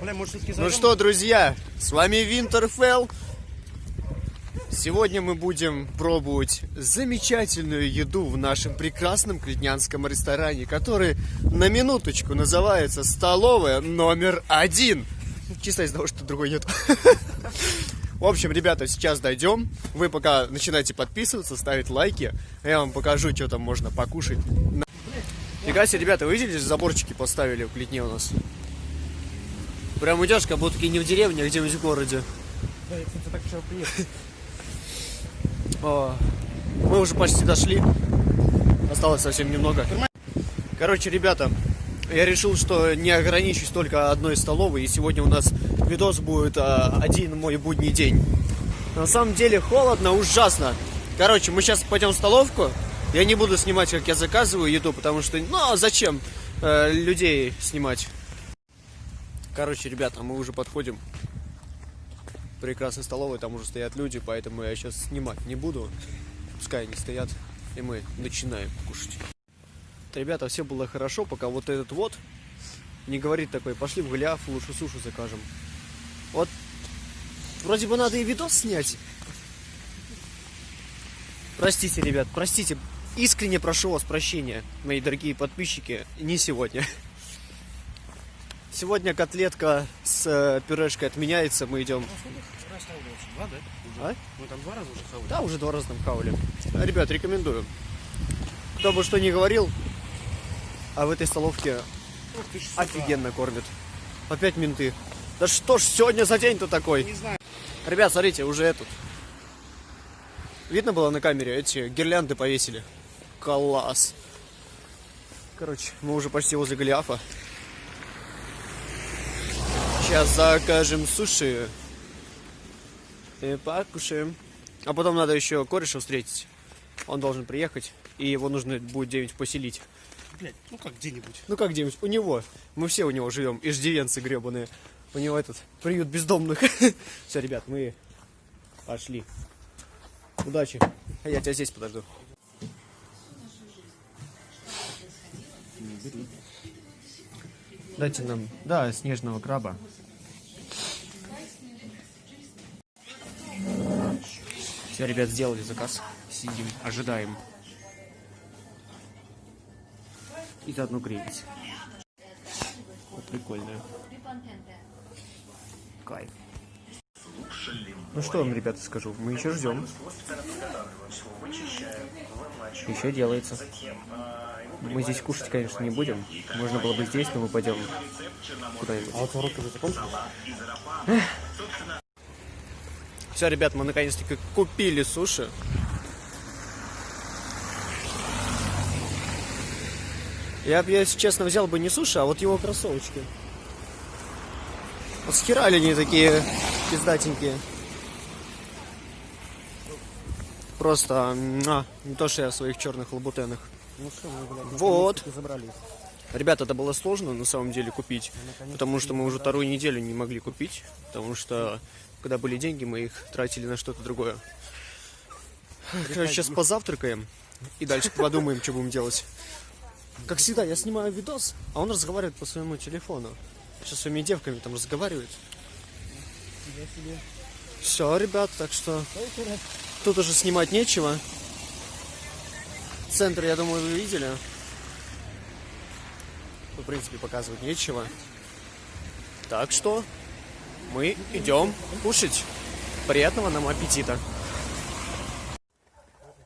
Бля, может, все-таки Ну что, друзья, с вами Винтерфелл. Сегодня мы будем пробовать замечательную еду в нашем прекрасном клетнянском ресторане, который на минуточку называется «Столовая номер один». Чисто из-за того, что другой нет. В общем, ребята, сейчас дойдем. Вы пока начинайте подписываться, ставить лайки. Я вам покажу, что там можно покушать. Фига себе, ребята, вы видели, заборчики поставили в Клетне у нас? Прям идешь, как будто не в деревне, а где-нибудь в городе. Да, я, кстати, так вчера приехал. Мы уже почти дошли. Осталось совсем немного. Короче, ребята, я решил, что не ограничусь только одной столовой. И сегодня у нас видос будет а, один мой будний день. На самом деле холодно, ужасно. Короче, мы сейчас пойдем в столовку. Я не буду снимать, как я заказываю еду, потому что, ну, а зачем э, людей снимать? Короче, ребята, мы уже подходим к прекрасной столовой, там уже стоят люди, поэтому я сейчас снимать не буду. Пускай они стоят, и мы начинаем кушать. Ребята, все было хорошо, пока вот этот вот не говорит такой, пошли в Голиаф, лучше суши закажем. Вот, вроде бы надо и видос снять. Простите, ребят, простите. Искренне прошу вас прощения, мои дорогие подписчики, не сегодня. Сегодня котлетка с э, пюрешкой отменяется, мы идем... Вообще. Два, да? Уже. А? Мы там два раза уже хавали. Да, уже два раза там хавали. А, Ребят, рекомендую. Кто бы что ни говорил, а в этой столовке офигенно кормят. Опять менты. Да что ж сегодня за день-то такой? Не знаю. Ребят, смотрите, уже этот. Видно было на камере? Эти гирлянды повесили. Класс. Короче, мы уже почти возле Голиафа. Сейчас закажем суши. И покушаем. А потом надо еще кореша встретить. Он должен приехать, и его нужно будет где-нибудь поселить. Блядь, ну как где-нибудь. Ну как где-нибудь? У него. Мы все у него живем. Иждивенцы гребаные. У него этот приют бездомных. Все, ребят, мы пошли. Удачи. А я тебя здесь подожду. Дайте нам, да, снежного краба. Все, ребят, сделали заказ. Сидим, ожидаем. И заодно греемся. Вот прикольно. Кайф. Ну что вам, ребята, скажу, мы еще ждем. Еще делается. Мы здесь кушать, конечно, не будем. Можно было бы здесь, но мы пойдем куда-нибудь. А вот уроки уже закончились? Все, ребят, мы наконец-таки купили суши. Я бы, если честно, взял бы не суши, а вот его кроссовочки. Вот схерали они такие пиздатенькие. Просто муа, не то, что я в своих черных лабутенах. Ну что, мы, блядь, Вот. забрались. Ребята, это было сложно на самом деле купить, потому что мы уже вторую неделю не могли купить, потому что когда были деньги, мы их тратили на что-то другое. Короче, сейчас позавтракаем и дальше подумаем, что будем делать. Как всегда, я снимаю видос, а он разговаривает по своему телефону. Сейчас с своими девками там разговаривает. Все, ребят, так что тут уже снимать нечего. Центр, я думаю, вы видели. В принципе, показывать нечего. Так что мы идем кушать. Приятного нам аппетита.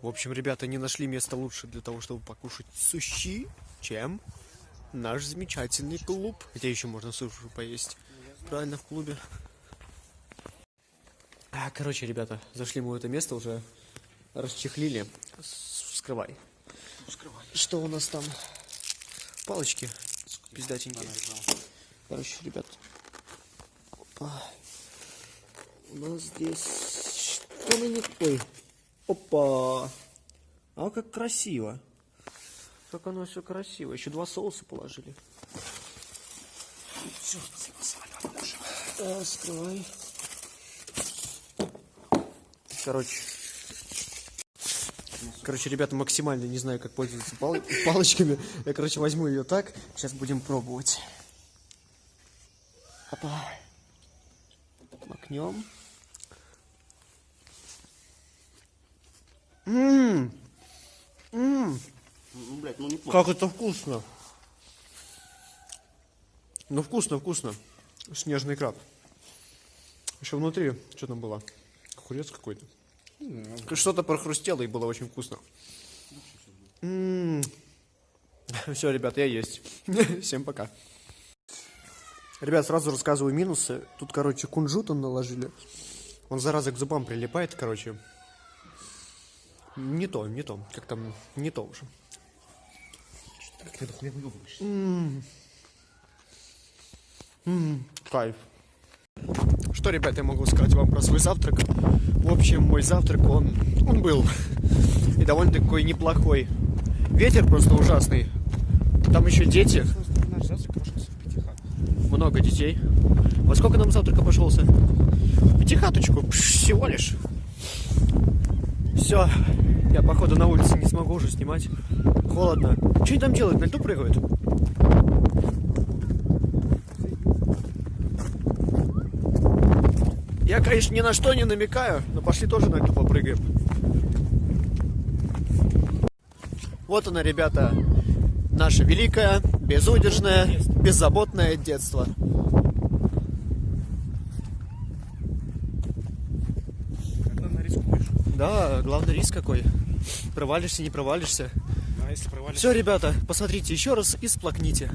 В общем, ребята не нашли места лучше для того, чтобы покушать суши, чем наш замечательный клуб. Где еще можно суши поесть? Правильно, в клубе. А, короче, ребята, зашли мы в это место уже, расчехлили. Вскрывай. Скрывай. Что у нас там? Палочки пиздатенькие. Короче, ребят. Опа. У нас здесь... Что на них... Ой. Опа. А как красиво. Как оно все красиво. Еще два соуса положили. Все, спасибо. Да, скрывай. Короче. Короче, ребята, максимально не знаю, как пользоваться пал- палочками. Я, короче, возьму ее так. Сейчас будем пробовать. Опа. Макнем. Ммм. Ммм. Ну, блядь, ну неплохо. Как это вкусно. Ну вкусно, вкусно. Снежный краб. Еще внутри, что там было? Огурец какой-то. Что-то прохрустело и было очень вкусно. Все, ребят, я есть. Всем пока. Ребят, сразу рассказываю минусы. Тут, короче, кунжута наложили. Он, зараза, к зубам прилипает, короче. Не то, не то. Как там, не то уже. Эту хуйню выебываешь? Кайф. Что, ребята, я могу сказать вам про свой завтрак? В общем, мой завтрак, он, он был. И довольно такой неплохой. Ветер просто ужасный. Там еще дети. Наш завтрак обошелся в пятихат. Много детей. Во сколько нам завтрак обошелся? Пятихаточку. Всего лишь. Все. Я, походу, на улице не смогу уже снимать. Холодно. Что они там делают? На льду прыгают? Я, конечно, ни на что не намекаю, но пошли тоже на льду попрыгаем. Вот оно, ребята, наше великое, безудержное, беззаботное детство. Когда нарискуешь. Да, главный риск какой. Провалишься, не провалишься. А если провалишься? Все, ребята, посмотрите еще раз и сплакните.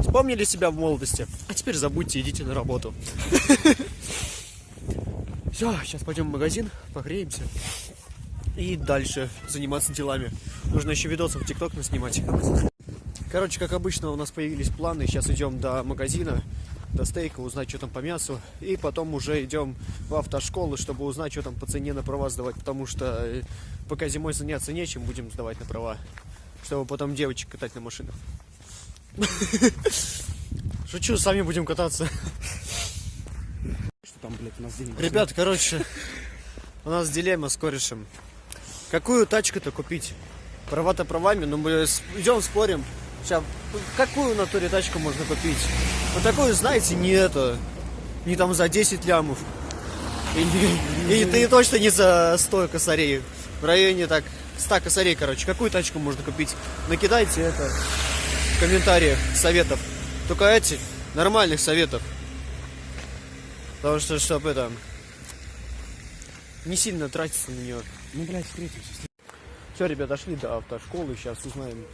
Вспомнили себя в молодости, а теперь забудьте, идите на работу. Все, сейчас пойдем в магазин, погреемся и дальше заниматься делами. Нужно еще видосы в ТикТок наснимать. Короче, как обычно, у нас появились планы. Сейчас идем до магазина, до стейка, узнать, что там по мясу. И потом уже идем в автошколу, чтобы узнать, что там по цене на права сдавать. Потому что э, пока зимой заняться нечем, будем сдавать на права. Чтобы потом девочек катать на машинах. Шучу, сами будем кататься. Что там, блядь, у нас? Ребят, короче, у нас дилемма с корешем. Какую тачку-то купить? Права-то правами, но мы идем спорим. Сейчас, какую натуре тачку можно купить? Вот такую, знаете, не это, не там за 10 лямов. И, и ты точно не за 100 косарей. В районе так 100 косарей, короче. Какую тачку можно купить? Накидайте это в комментариях советов. Только эти, нормальных советов. Потому что, чтобы это, не сильно тратиться на нее. Ну, блядь, встретимся. Все, ребята, дошли до автошколы, сейчас узнаем,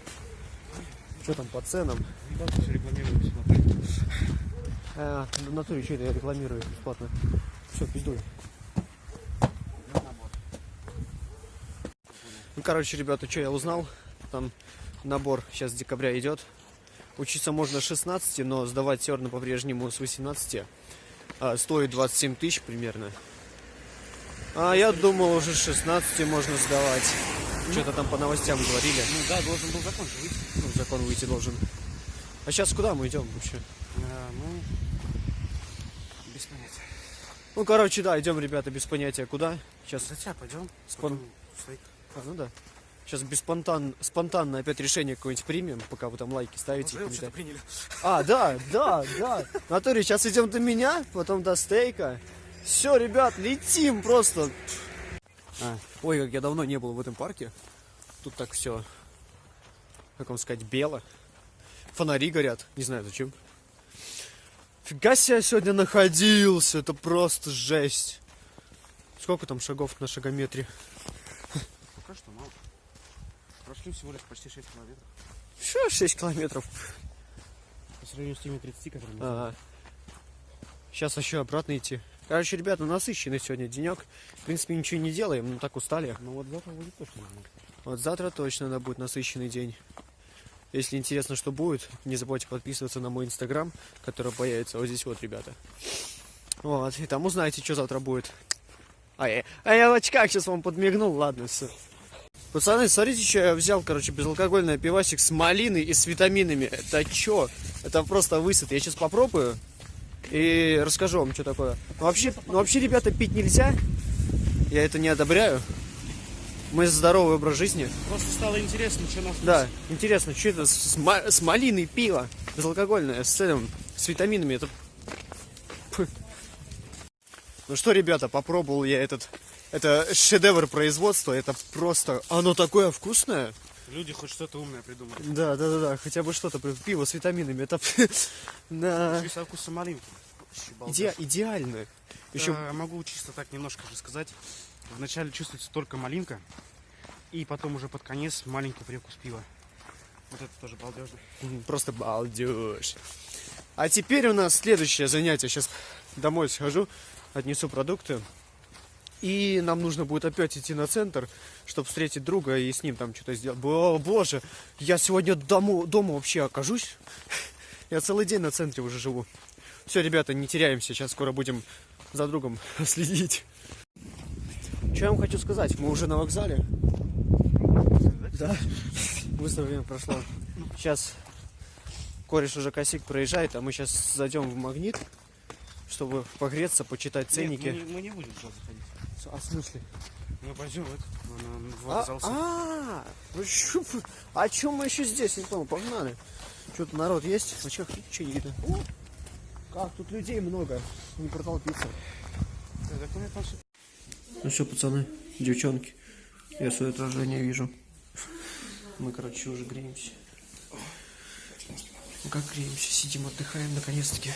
что там по ценам. Да, все рекламируем бесплатно. А, в натуре что это я рекламирую бесплатно. Все, пиздуй. Ну, короче, ребята, что я узнал? Там набор сейчас с декабря идет. Учиться можно с 16, но сдавать все равно по-прежнему с 18. А, стоит 27 тысяч примерно. А я думал, уже с 16 можно сдавать. Что-то там по новостям говорили. Ну да, должен был закон же выйти. Ну, закон выйти должен. А сейчас куда мы идем вообще? А, ну, без понятия. Ну, короче, да, идем, ребята, без понятия куда. Сейчас, тебя пойдем. Спон- а, ну да. Сейчас без спонтан... спонтанно опять решение какое-нибудь примем, пока вы там лайки ставите. комментарии. приняли. А, да, да, да. Натуре, сейчас идем до меня, потом до стейка. Все, ребят, летим просто. А. Ой, как я давно не был в этом парке. Тут так все, как вам сказать, бело. Фонари горят, не знаю зачем. Фига себе я сегодня находился, это просто жесть. Сколько там шагов на шагометре? Пока что мало. Прошли всего лишь почти 6 километров. Еще 6 километров. По сравнению с теми 30, которые мы А, сейчас еще обратно идти. Короче, ребята, насыщенный сегодня денек. В принципе, ничего не делаем, но так устали. Ну вот завтра будет точно. Вот завтра точно да, будет насыщенный день. Если интересно, что будет, не забывайте подписываться на мой инстаграм, который появится вот здесь вот, ребята. Вот, и там узнаете, что завтра будет. А я, а я в очках сейчас вам подмигнул, ладно, все. Пацаны, смотрите, что я взял, короче, безалкогольный пивасик с малиной и с витаминами. Это что? Это просто высад. Я сейчас попробую и расскажу вам, что такое. Ну, вообще, ну, вообще, ребята, пить нельзя. Я это не одобряю. Мы здоровый образ жизни. Просто стало интересно, что нас... Да, интересно, что это с, с ма- с малиной пиво безалкогольное, с, этим, с витаминами. Это... Ну что, ребята, попробовал я этот... Это шедевр производства, это просто... Оно такое вкусное. Люди хоть что-то умное придумали. Да, да, да, да, хотя бы что-то, пиво с витаминами, это... Да. Еще и со вкусом малинки. Иде- идеально. Еще Э, могу чисто так немножко рассказать. Вначале чувствуется только малинка, и потом уже под конец маленький привкус пива. Вот это тоже балдежно. Просто балдеж. А теперь у нас следующее занятие. Сейчас домой схожу, отнесу продукты. И нам нужно будет опять идти на центр, чтобы встретить друга и с ним там что-то сделать. О, боже, я сегодня дому, дома вообще окажусь. Я целый день на центре уже живу. Все, ребята, не теряемся. Сейчас скоро будем за другом следить. Что я вам хочу сказать? Мы уже на вокзале. Да. Быстро время прошло. Сейчас кореш уже косик проезжает, а мы сейчас зайдем в магнит, чтобы погреться, почитать ценники. Нет, мы, не, мы не будем туда заходить. А в смысле? Мы пойдем в, это, на, на, в А, вокзал. а, вы- а чем мы еще здесь? Не понял, погнали. Что-то народ есть? А чё, ничего не видно. О, как тут людей много, не протолпиться. Всё- Ну что, пацаны, девчонки, я свое отражение вижу. Мы, короче, уже греемся. Ну как греемся? Сидим, отдыхаем наконец-таки.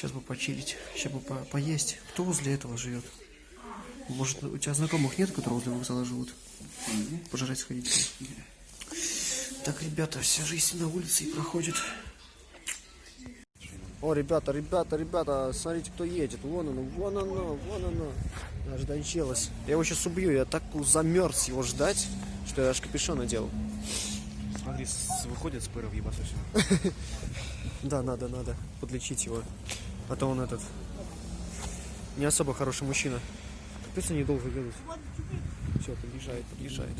Сейчас бы почилить, сейчас бы по- поесть. Кто возле этого живет? Может, у тебя знакомых нет, которые возле вокзала живут? Пожрать сходить. Так, ребята, вся жизнь на улице и проходит. О, ребята, ребята, ребята, смотрите, кто едет. Вон оно, вон оно, вон оно. Аж дончелось. Я его сейчас убью, я так замерз его ждать, что я аж капюшон надел. Смотри, выходит с пыра в ебасу. Да, надо, надо подлечить его. А то он этот не особо хороший мужчина. Капец они долго едут. Все, подъезжает, подъезжает.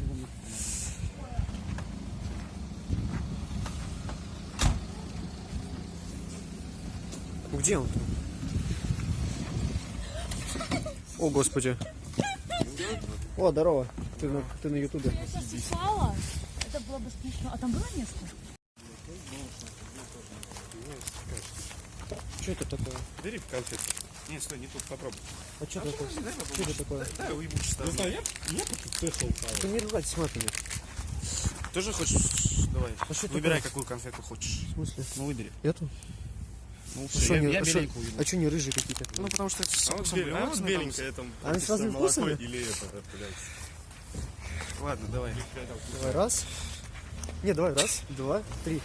Где он? О, господи. О, здорово. Ты на, ты на ютубе. Я сейчас упала. Это было бы смешно. А там было место? Что это такое? Бери конфетку. Не, стой, не тут, попробуй. А что такое? Что это такое? Да, уебу чисто. Не знаю, я, Ты не ругайтесь матами. Тоже хочешь? Давай. А что Выбирай, такое? какую конфетку хочешь. В смысле? Ну, выбери. Эту? Ну, А всё, что я, они, я а шо- а чё не рыжие какие-то? Ну, потому что это с А вот, вкусом бел- а вот беленькая там Они с разными молоко вкусами? или это, да, блядь. там. Ладно, давай. Давай, раз. Не, давай, раз, два, три.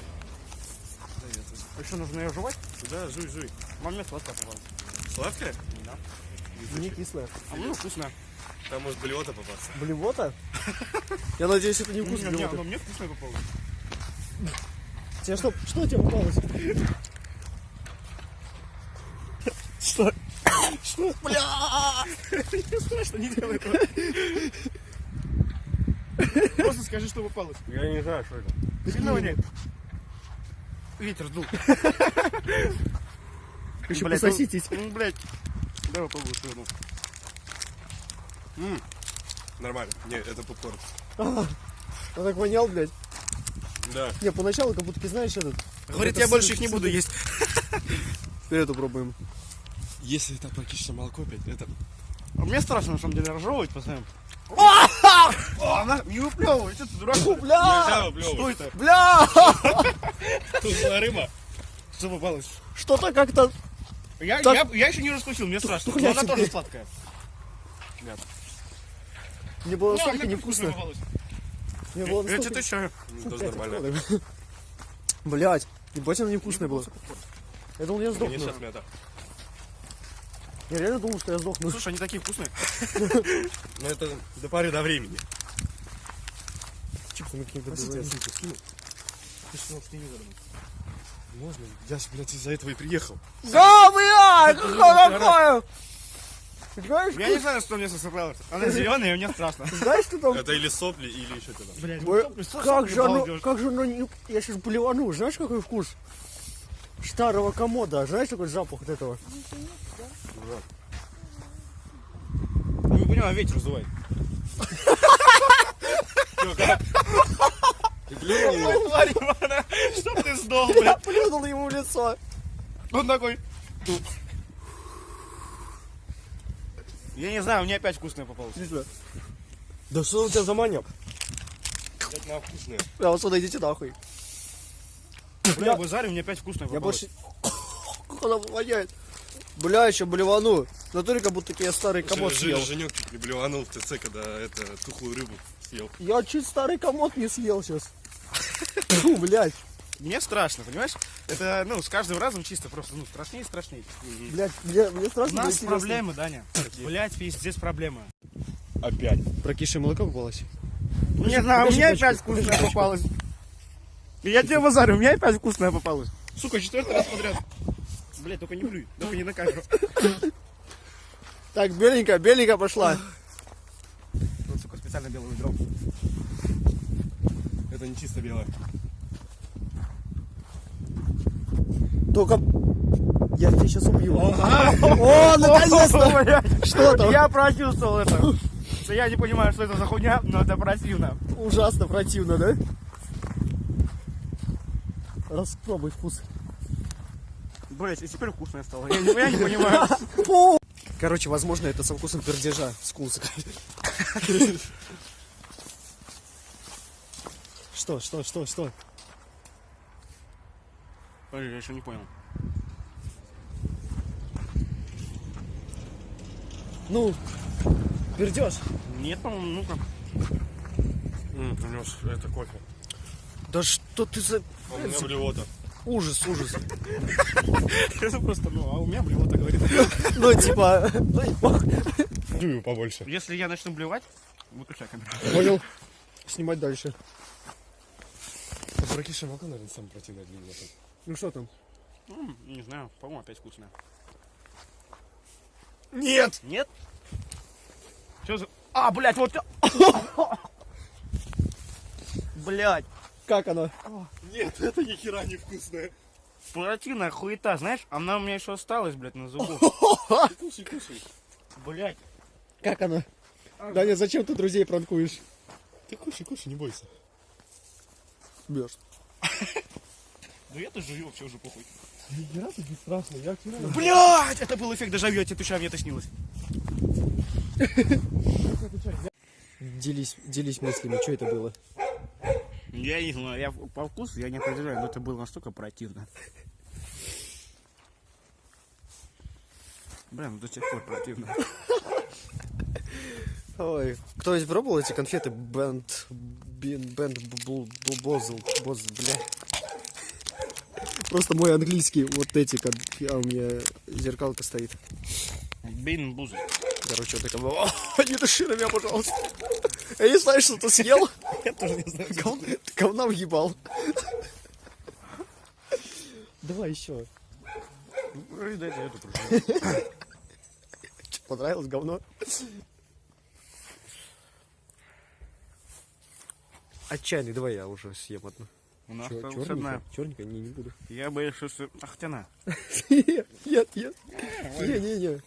Еще нужно ее жевать? Да, жуй, жуй. Момент сладкая, пожалуйста. Сладкая? Не кислая. А ну, вкусно. Там может блевота попасться. Блевота? Я надеюсь, это не вкус Не, не, оно мне вкусное попалось. Тебе что, что тебе попалось? Что? Что? Бля! Страшно, не делай этого. Просто скажи, что попалось. Я не знаю, что это. Сильно воняет? Ветер сдул. Еще Блядь, пососитесь. Ну, ну, блядь. Давай попробуй, что ну. Нормально. Не, это попкорн. Он так вонял, блядь. Да. Не, поначалу как будто, ты знаешь, этот... Говорит, это я больше их не буду есть. Теперь эту пробуем. Если это практически молоко опять, это... А мне страшно, на самом деле, разжевывать постоянно. О, она не выплевывай, что ты дурак? Бля! Нельзя выплевывать. Бля! Тут была рыба. Что попалось? Что-то как-то... Я, Так- я, я еще не раскусил, мне страшно. Но я она тебе- тоже сладкая. Мне было Не, настолько невкусно. Мне было Я настолько... тебе чаю. М, Тоже нормально. Блять, ебать оно невкусное было. Я думал, я сдохну. Я реально думал, что я сдохну. Слушай, они такие вкусные. Но это до поры до времени. Какие-то были. я ссылку скинул. Ты что, с телевизором? Можно? Я, ж, блядь, из-за этого и приехал. Да, блядь, что такое? Знаешь, Я не знаю, что мне сосыпалось. Она зеленая, и мне страшно. знаешь, что там? Это или сопли, или еще что-то. Блядь, Как же оно, как же оно, не- я сейчас блевану, знаешь, какой вкус? Старого комода, знаешь, такой запах от этого? Поняла, ветер сдувает. Чтоб ты сдох, блядь. Я плюнул ему в лицо. Он такой... Я не знаю, мне опять вкусное попалось. Да что у тебя за маньяк? Блядь, на вкусные. Я вот сюда идите нахуй. Бля, базарю, мне опять вкусное Я попалось. больше... Как она воняет. Бля, еще блевану. Натуре как будто я старый комод съел. Женек чуть не блеванул в ТЦ, когда это тухлую рыбу съел. Я чуть старый комод не съел сейчас. Фу, блядь. Мне страшно, понимаешь? Это, ну, с каждым разом чисто просто, ну, страшнее и страшнее. Блядь, мне, мне У страшно. нас но интересно. проблемы, Даня. Блять, пиздец, проблемы. Опять. Прокисшее молоко попалось. Не знаю, у меня опять вкусное попалось. Я тебе базарю, у меня опять вкусное попалось. Сука, четвертый раз подряд. Блять, только не блюй, только не на камеру. Так, беленькая, беленькая пошла. Вот, сука, специально белый выбрал. Это не чисто белое. Только... Я тебя сейчас убью. О, наконец-то! Что там? Я прочувствовал это. Я не понимаю, что это за хуйня, но это противно. Ужасно противно, да? Распробуй вкус. Блять, и теперь вкусное стало. Я не, я не понимаю. Короче, возможно, это со вкусом пердежа с. Что, что, что, что? Подожди, я еще не понял. Ну, пердеж. Нет, по-моему, ну-ка. Принес это кофе. Да что ты за... У меня блевота. Ужас, ужас. Это просто, ну, а у меня блевота говорит. Ну, типа... и пох- Дую побольше. Если я начну блевать, выключай камеру. Понял. Снимать дальше. Прокисшее молоко, наверное, самое противное для меня. Ну что там? Не знаю, по-моему, опять вкусное. Нет! Нет? Что за... А, блядь, вот... Блядь, Как оно? Нет, это ни хера не вкусное. противная хуета, знаешь? Она у меня еще осталась, блядь, на зубу. Кушай, кушай. Блядь. Как оно? Даня, зачем ты друзей пранкуешь? Ты кушай, кушай, не бойся. Бьешь. Да я-то жую, вообще уже похуй. Ни разу не страшно, я вчера... Блядь, это был эффект дежавю, я тебе отвечаю, мне это снилось. Делись, делись мыслями, что это было? Я не знаю, я по вкусу я не определяю, но это было настолько противно. Бля, ну до сих пор противно. Ой, кто-нибудь пробовал эти конфеты Бенд... Бин... Бенд... Бозл... Боз... Бля... Просто мой английский, вот эти, как а у меня зеркалка стоит. Бин бузы. Короче, вот такая, «О, не дыши на меня, пожалуйста. Я не знаю, что ты съел. Я тоже не знаю. Ты говна въебал. Давай еще. Дайте эту проживу. Понравилось говно? Отчаянный, давай я уже съем одну. У нас Чё, одна. черненькая? Черненькая? Не, не буду. Я боюсь, что... А хотя на. Нет, нет, нет. Не, не, не.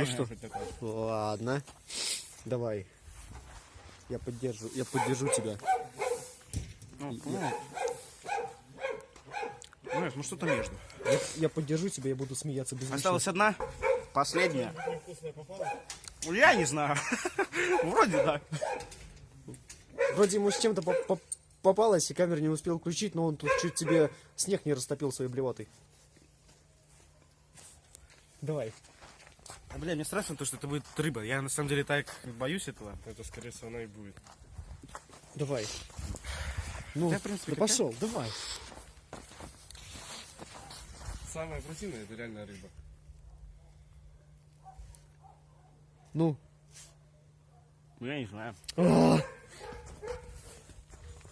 Ну что? Ладно. Давай. Я поддержу, я поддержу тебя. Ну, ну. Знаешь, ну что-то между. Я, я поддержу тебя, я буду смеяться без Осталась одна. Последняя. Ну, Я не знаю. Вроде да. Вроде ему с чем-то по- по- попалось, и камеру не успел включить, но он тут чуть тебе снег не растопил своей блевотой. Давай. А, бля, мне страшно то, что это будет рыба. Я на самом деле так боюсь этого. Это, скорее всего, она и будет. Давай. Ну, Да, в принципе, да пошел, давай. Самое противное, это реально рыба. Ну. Ну, я не знаю. А,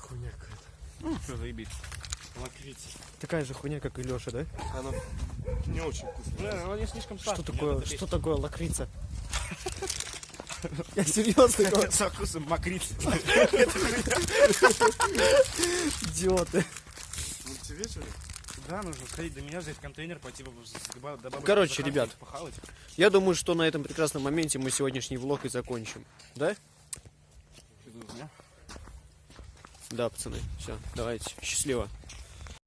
Хуйня какая-то. Ну, что заебись. Лакрица. Такая же хуйня, как и Леша, да? Она не очень вкусная. Бля, ну не слишком Что сладкий. такое, что такое лакрица? Я серьезно говорю, Со вкусом мокрицы. идиоты. Ну, тебе что ли? Да, нужно сходить до меня, взять контейнер, пойти баб- с- с ба- до бабушки Короче, ребят. Я думаю, что на этом прекрасном моменте мы сегодняшний влог и закончим. Да? Да? Да, пацаны. Все, давайте. Счастливо.